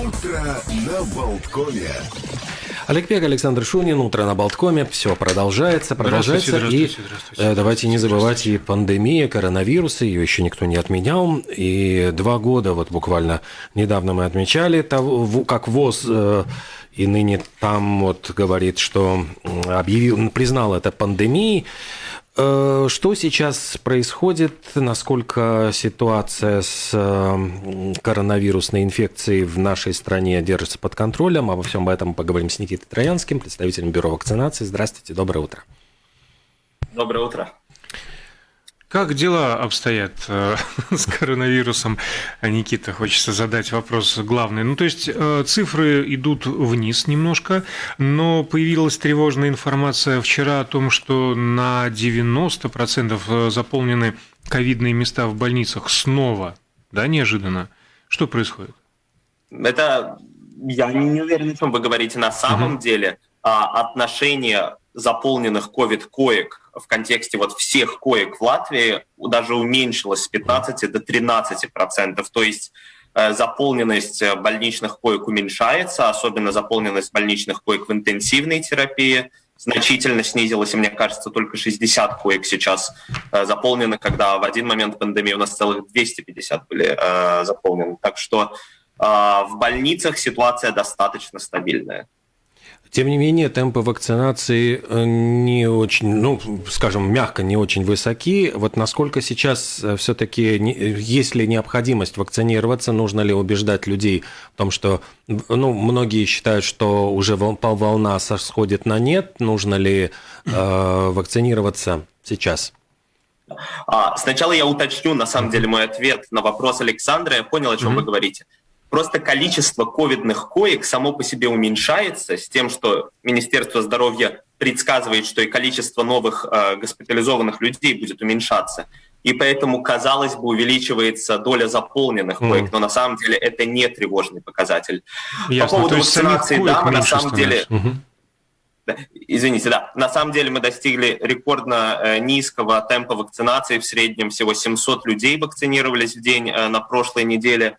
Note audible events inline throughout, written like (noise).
Утро на Болткоме. Олег Пек, Александр Шунин, утро на Болткоме. Все продолжается, продолжается. Здравствуйте, и здравствуйте, здравствуйте. э, давайте не забывать и пандемия коронавируса, ее еще никто не отменял. И два года, вот буквально недавно мы отмечали, того, как ВОЗ э, и ныне там вот говорит, что объявил, признал это пандемией. Э, Что сейчас происходит? Насколько ситуация с э, коронавирусной инфекцией в нашей стране держится под контролем? Обо всем этом поговорим с Никитой Троянским, представителем Бюро вакцинации. Здравствуйте, доброе утро. Доброе утро. Как дела обстоят э, (laughs) с коронавирусом? Никита, хочется задать вопрос главный. Ну, то есть э, цифры идут вниз немножко, но появилась тревожная информация вчера о том, что на 90% заполнены ковидные места в больницах снова. Да, неожиданно. Что происходит? Это я не уверен, о чем вы говорите на самом деле. А, отношение заполненных ковид-коек в контексте вот всех коек в Латвии даже уменьшилось с 15 до 13 процентов. То есть э, заполненность э, больничных коек уменьшается, особенно заполненность больничных коек в интенсивной терапии значительно снизилась, и мне кажется, только 60 коек сейчас э, заполнены, когда в один момент пандемии у нас целых 250 были э, заполнены. Так что э, в больницах ситуация достаточно стабильная. Тем не менее, темпы вакцинации э, не очень, ну, скажем, мягко, не очень высоки. Вот насколько сейчас все-таки есть ли необходимость вакцинироваться, нужно ли убеждать людей в том, что, ну, многие считают, что уже волна сходит на нет, нужно ли э, вакцинироваться сейчас? А, сначала я уточню, на самом деле, мой ответ на вопрос Александра. Я понял, о чем вы говорите. Просто количество ковидных коек само по себе уменьшается с тем, что Министерство здоровья предсказывает, что и количество новых э, госпитализованных людей будет уменьшаться. И поэтому, казалось бы, увеличивается доля заполненных Мгм. коек, но на самом деле это не тревожный показатель. Ясно. По поводу То вакцинации, да, мы на самом деле становится. Извините, да. На самом деле мы достигли рекордно э, низкого темпа вакцинации. В среднем всего 700 людей вакцинировались в день э, на прошлой неделе.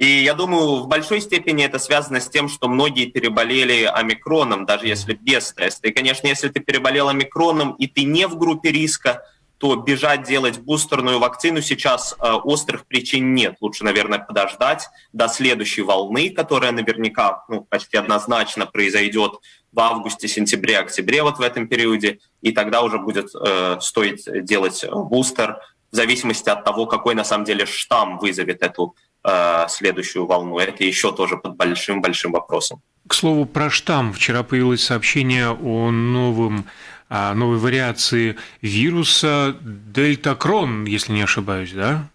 И я думаю, в большой степени это связано с тем, что многие переболели омикроном, даже если без теста. И, конечно, если ты переболел омикроном и ты не в группе риска, то бежать делать бустерную вакцину сейчас э, острых причин нет. Лучше, наверное, подождать до следующей волны, которая наверняка ну, почти однозначно произойдет в августе, сентябре, октябре вот в этом периоде, и тогда уже будет э, стоить делать э, бустер в зависимости от того, какой на самом деле штамм вызовет эту э, следующую волну. Это еще тоже под большим-большим вопросом. К слову, про штамм. Вчера появилось сообщение о новом, о новой вариации вируса Дельтакрон, если не ошибаюсь, да?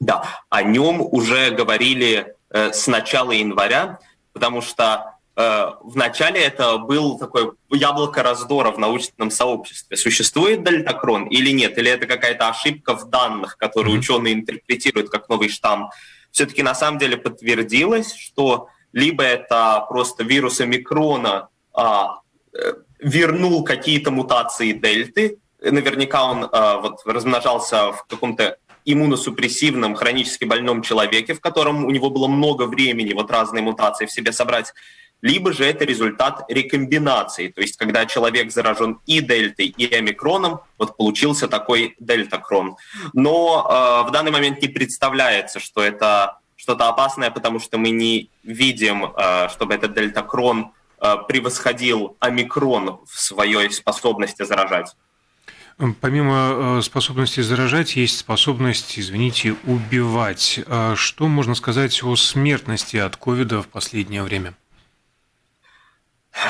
Да, о нем уже говорили э, с начала января, потому что э, в начале это был такой яблоко раздора в научном сообществе. Существует дельтакрон или нет? Или это какая-то ошибка в данных, которые Мгм. ученые интерпретируют как новый штамм? Все-таки на самом деле подтвердилось, что либо это просто вирус омикрона а, э, вернул какие-то мутации дельты, наверняка он а, вот размножался в каком-то иммуносупрессивном, хронически больном человеке, в котором у него было много времени вот разные мутации в себе собрать, либо же это результат рекомбинации, то есть когда человек заражен и дельтой, и омикроном, вот получился такой дельтакрон. Но э, в данный момент не представляется, что это что-то опасное, потому что мы не видим, э, чтобы этот дельтакрон э, превосходил омикрон в своей способности заражать. Помимо э, способности заражать, есть способность, извините, убивать. А Что можно сказать о смертности от ковида в последнее время?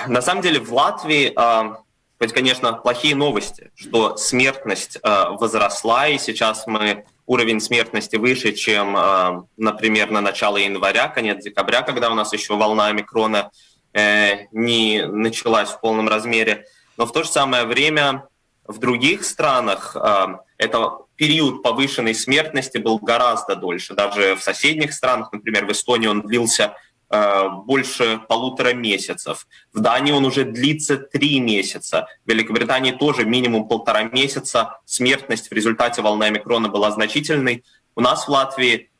На самом деле в Латвии, э, хоть, конечно, плохие новости, что смертность э, возросла, и сейчас мы уровень смертности выше, чем, э, например, на начало января, конец декабря, когда у нас еще волна омикрона э, не началась в полном размере. Но в то же самое время в других странах это период повышенной смертности был гораздо дольше. Даже в соседних странах, например, в Эстонии он длился больше полутора месяцев. В Дании он уже длится три месяца. В Великобритании тоже минимум полтора месяца. Смертность в результате волны омикрона была значительной. У нас в Латвии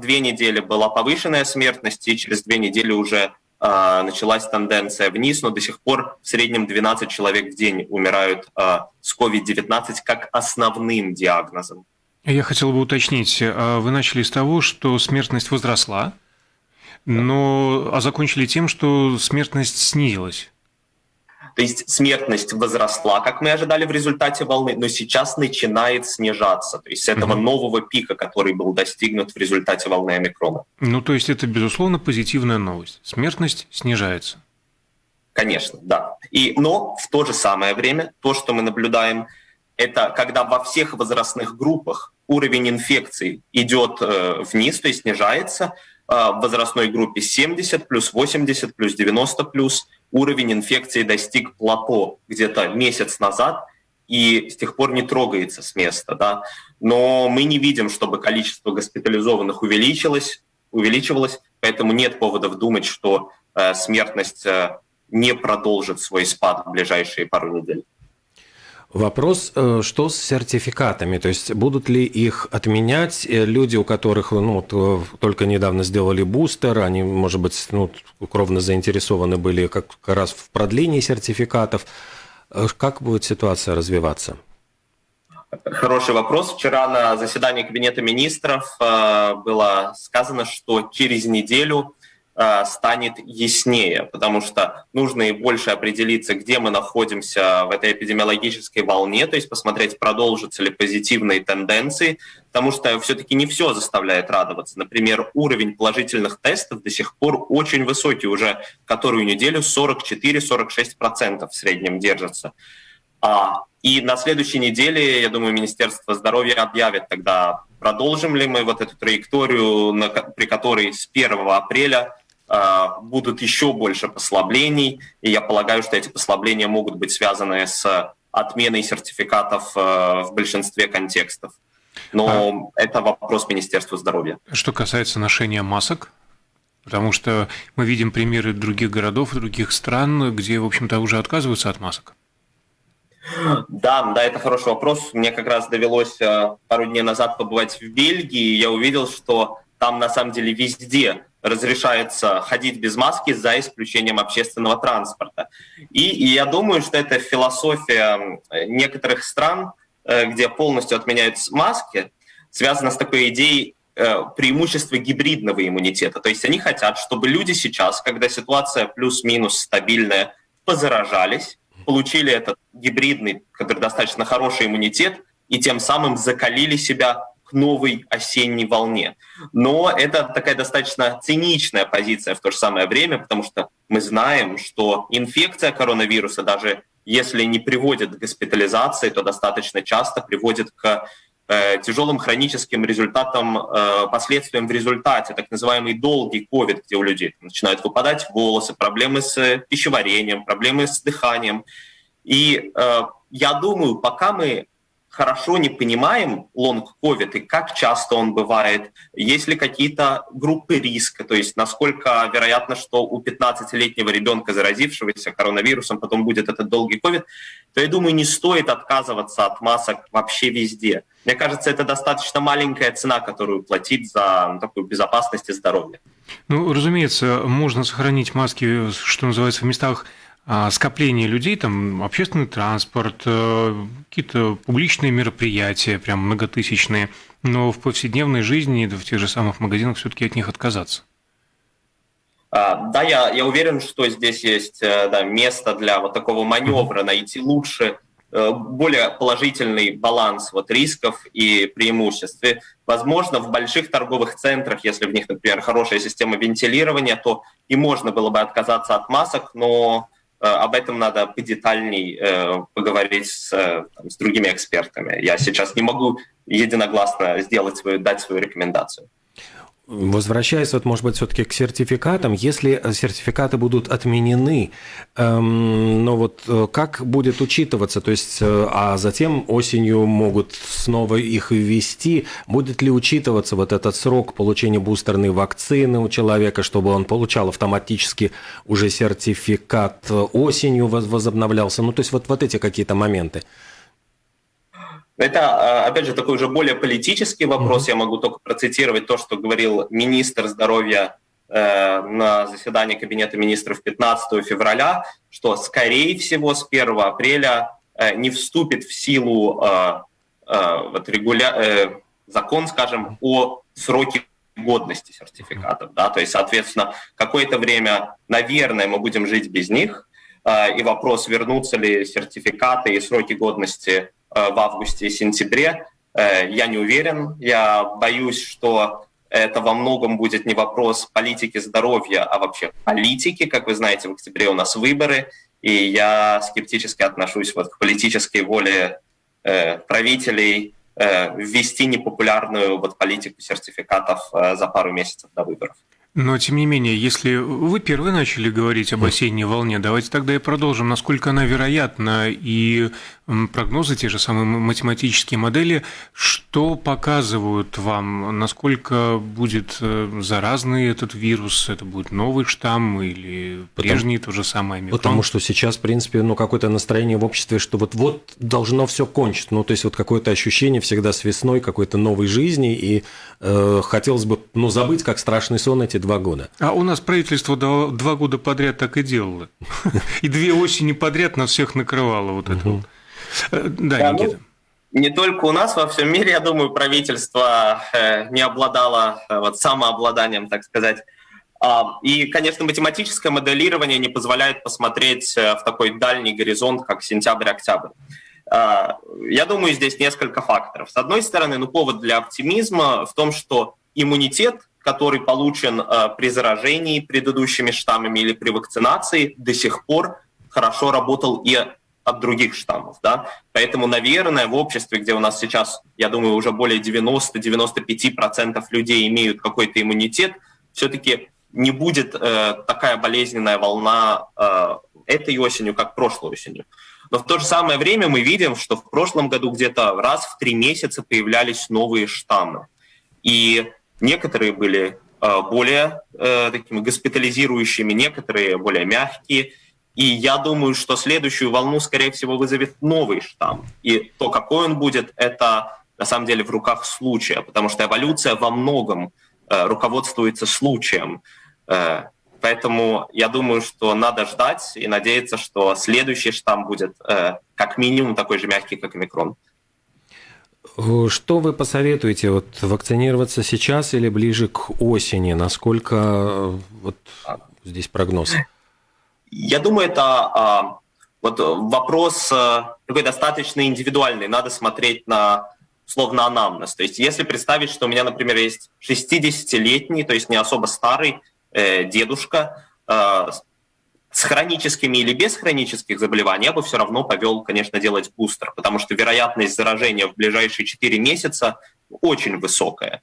две недели была повышенная смертность, и через две недели уже э, началась тенденция вниз, но до сих пор в среднем 12 человек в день умирают э, с COVID-19 как основным диагнозом. Я хотел бы уточнить, вы начали с того, что смертность возросла, но а закончили тем, что смертность снизилась. То есть смертность возросла, как мы ожидали в результате волны, но сейчас начинает снижаться. То есть с этого mm-hmm. нового пика, который был достигнут в результате волны омикрона. Ну, то есть это, безусловно, позитивная новость. Смертность снижается. Конечно, да. И, но в то же самое время то, что мы наблюдаем, это когда во всех возрастных группах уровень инфекций идет э, вниз, то есть снижается, в возрастной группе 70, плюс 80, плюс 90, плюс – уровень инфекции достиг плато где-то месяц назад и с тех пор не трогается с места. Да? Но мы не видим, чтобы количество госпитализованных увеличилось, увеличивалось, поэтому нет поводов думать, что э, смертность э, не продолжит свой спад в ближайшие пару недель. Вопрос, э, что с сертификатами? То есть будут ли их отменять э, люди, у которых ну, э, только недавно сделали бустер, они, может быть, ну, кровно заинтересованы были как раз в продлении сертификатов. Как будет ситуация развиваться? Хороший вопрос. Вчера на заседании Кабинета министров было сказано, что через неделю станет яснее, потому что нужно и больше определиться, где мы находимся в этой эпидемиологической волне, то есть посмотреть, продолжатся ли позитивные тенденции, потому что все-таки не все заставляет радоваться. Например, уровень положительных тестов до сих пор очень высокий, уже которую неделю 44-46% в среднем держится. А, и на следующей неделе, я думаю, Министерство здоровья объявит тогда, продолжим ли мы вот эту траекторию, на, при которой с 1 апреля будут еще больше послаблений, и я полагаю, что эти послабления могут быть связаны с отменой сертификатов э, в большинстве контекстов. Но а... это вопрос Министерства здоровья. Что касается ношения масок, потому что мы видим примеры других городов, других стран, где, в общем-то, уже отказываются от масок. Да, да, это хороший вопрос. Мне как раз довелось э, пару дней назад побывать в Бельгии, и я увидел, что там на самом деле везде разрешается ходить без маски за исключением общественного транспорта. И, и я думаю, что это философия некоторых стран, э, где полностью отменяют маски, связана с такой идеей э, преимущества гибридного иммунитета. То есть они хотят, чтобы люди сейчас, когда ситуация плюс-минус стабильная, позаражались, получили этот гибридный, который достаточно хороший иммунитет, и тем самым закалили себя к новой осенней волне. Но это такая достаточно циничная позиция в то же самое время, потому что мы знаем, что инфекция коронавируса, даже если не приводит к госпитализации, то достаточно часто приводит к э, тяжелым хроническим результатам, э, последствиям в результате, так называемый долгий COVID, где у людей начинают выпадать волосы, проблемы с пищеварением, проблемы с дыханием. И э, я думаю, пока мы хорошо не понимаем лонг-ковид и как часто он бывает, есть ли какие-то группы риска, то есть насколько вероятно, что у 15-летнего ребенка, заразившегося коронавирусом, потом будет этот долгий ковид, то я думаю, не стоит отказываться от масок вообще везде. Мне кажется, это достаточно маленькая цена, которую платить за ну, такую безопасность и здоровье. Ну, разумеется, можно сохранить маски, что называется, в местах скопление людей, там общественный транспорт, э, какие-то публичные мероприятия, прям многотысячные, но в повседневной жизни, в тех же самых магазинах все-таки от них отказаться. А, да, я, я уверен, что здесь есть э, да, место для вот такого маневра, найти лучше, э, более положительный баланс вот рисков и преимуществ. И, возможно, в больших торговых центрах, если в них, например, хорошая система вентилирования, то и можно было бы отказаться от масок, но об этом надо подетальней э, поговорить с, э, там, с другими экспертами. Я сейчас не могу единогласно сделать свою, дать свою рекомендацию. Возвращаясь, вот, может быть, все-таки к сертификатам, если сертификаты будут отменены, эм, но вот э, как будет учитываться, то есть, э, а затем осенью могут снова их ввести, будет ли учитываться вот этот срок получения бустерной вакцины у человека, чтобы он получал автоматически уже сертификат осенью возобновлялся, ну, то есть вот, вот эти какие-то моменты. Это, опять же, такой уже более политический вопрос. Mm-hmm. Я могу только процитировать то, что говорил министр здоровья э, на заседании Кабинета министров 15 февраля, что, скорее всего, с 1 апреля э, не вступит в силу э, э, вот, регуля... э, закон, скажем, о сроке годности сертификатов. Да? То есть, соответственно, какое-то время, наверное, мы будем жить без них. Э, и вопрос, вернутся ли сертификаты и сроки годности в августе и сентябре, э, я не уверен. Я боюсь, что это во многом будет не вопрос политики здоровья, а вообще политики. Как вы знаете, в октябре у нас выборы, и я скептически отношусь вот к политической воле э, правителей э, ввести непопулярную вот политику сертификатов э, за пару месяцев до выборов. Но, тем не менее, если вы первые начали говорить об осенней волне, давайте тогда и продолжим. Насколько она вероятна и прогнозы, те же самые математические модели, что показывают вам, насколько будет э, заразный этот вирус, это будет новый штамм или прежний потому, то же самое омикрон? Потому что сейчас, в принципе, ну, какое-то настроение в обществе, что вот-вот должно все кончить. Ну, то есть вот какое-то ощущение всегда с весной какой-то новой жизни, и э, хотелось бы, ну, забыть, как страшный сон эти два года. А у нас правительство два года подряд так и делало. (laughs) И две осени подряд нас всех накрывало вот это вот. Э, да, да Никита. Ну, не только у нас, во всем мире, я думаю, правительство э, не обладало э, вот, самообладанием, так сказать. А, и, конечно, математическое моделирование не позволяет посмотреть в такой дальний горизонт, как сентябрь-октябрь. А, я думаю, здесь несколько факторов. С одной стороны, ну, повод для оптимизма в том, что иммунитет, который получен при заражении предыдущими штаммами или при вакцинации, до сих пор хорошо работал и от других штаммов. Да? Поэтому, наверное, в обществе, где у нас сейчас, я думаю, уже более 90-95% людей имеют какой-то иммунитет, все-таки не будет э, такая болезненная волна э, этой осенью, как прошлой осенью. Но в то же самое время мы видим, что в прошлом году где-то раз в три месяца появлялись новые штаммы. И некоторые были э, более э, такими госпитализирующими, некоторые более мягкие – и я думаю, что следующую волну, скорее всего, вызовет новый штамм. И то, какой он будет, это на самом деле в руках случая, потому что эволюция во многом э, руководствуется случаем. Э, поэтому я думаю, что надо ждать и надеяться, что следующий штамм будет э, как минимум такой же мягкий, как омикрон. Что вы посоветуете, вот вакцинироваться сейчас или ближе к осени? Насколько э, вот здесь прогноз? Я думаю, это а, вот вопрос а, такой достаточно индивидуальный. Надо смотреть на словно анамнез. То есть если представить, что у меня, например, есть 60-летний, то есть не особо старый э, дедушка э, с хроническими или без хронических заболеваний, я бы все равно повел, конечно, делать бустер, потому что вероятность заражения в ближайшие 4 месяца очень высокая.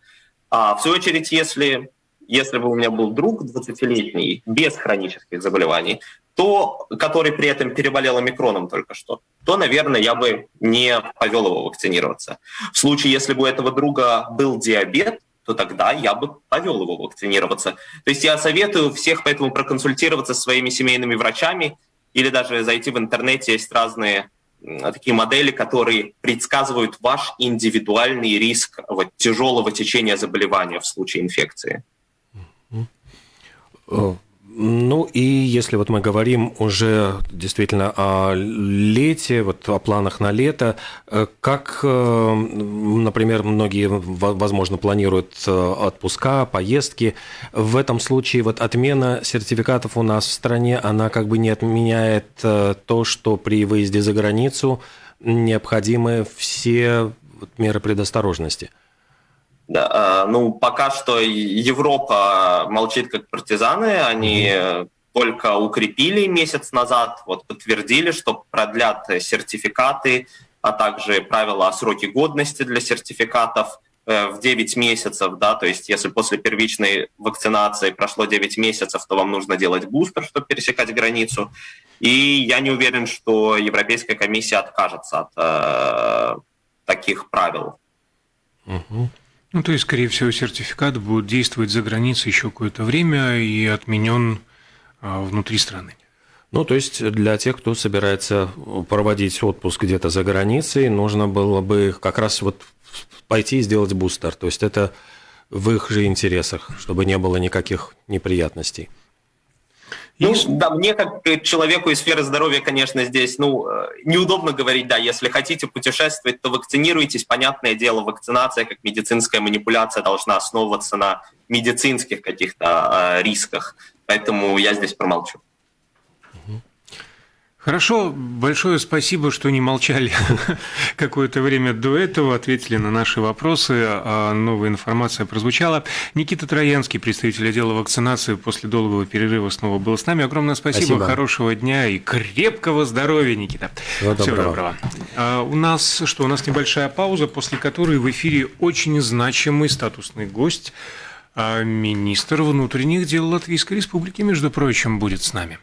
А в свою очередь, если если бы у меня был друг 20-летний без хронических заболеваний, то, который при этом переболел омикроном только что, то, наверное, я бы не повел его вакцинироваться. В случае, если бы у этого друга был диабет, то тогда я бы повел его вакцинироваться. То есть я советую всех поэтому проконсультироваться со своими семейными врачами или даже зайти в интернете, есть разные такие модели, которые предсказывают ваш индивидуальный риск вот, тяжелого течения заболевания в случае инфекции. Ну и если вот мы говорим уже действительно о лете, вот о планах на лето, э, как, э, например, многие, возможно, планируют э, отпуска, поездки, в этом случае вот отмена сертификатов у нас в стране, она как бы не отменяет то, что при выезде за границу необходимы все меры предосторожности – да, а, ну, пока что Европа молчит как партизаны, они только укрепили месяц назад, вот подтвердили, что продлят сертификаты, а также правила о сроке годности для сертификатов э, в 9 месяцев, да, то есть если после первичной вакцинации прошло 9 месяцев, то вам нужно делать бустер, чтобы пересекать границу. И я не уверен, что Европейская комиссия откажется от э, таких правил. Угу. Ну, то есть, скорее всего, сертификат будет действовать за границей еще какое-то время и отменен а, внутри страны. Ну, то есть для тех, кто собирается проводить отпуск где-то за границей, нужно было бы как раз вот пойти и сделать бустер. То есть это в их же интересах, чтобы не было никаких неприятностей. Ну, да, мне как человеку из сферы здоровья, конечно, здесь, ну, э, неудобно говорить, да, если хотите путешествовать, то вакцинируйтесь. Понятное дело, вакцинация как медицинская манипуляция должна основываться на медицинских каких-то э, рисках. Поэтому я здесь промолчу. Хорошо, большое спасибо, что не молчали (laughs) какое-то время до этого, ответили на наши вопросы, а новая информация прозвучала. Никита Троянский, представитель отдела вакцинации, после долгого перерыва снова был с нами. Огромное спасибо, спасибо. хорошего дня и крепкого здоровья, Никита. Всего доброго. Всего доброго. А у нас что, у нас небольшая пауза, после которой в эфире очень значимый статусный гость, а министр внутренних дел Латвийской Республики, между прочим, будет с нами.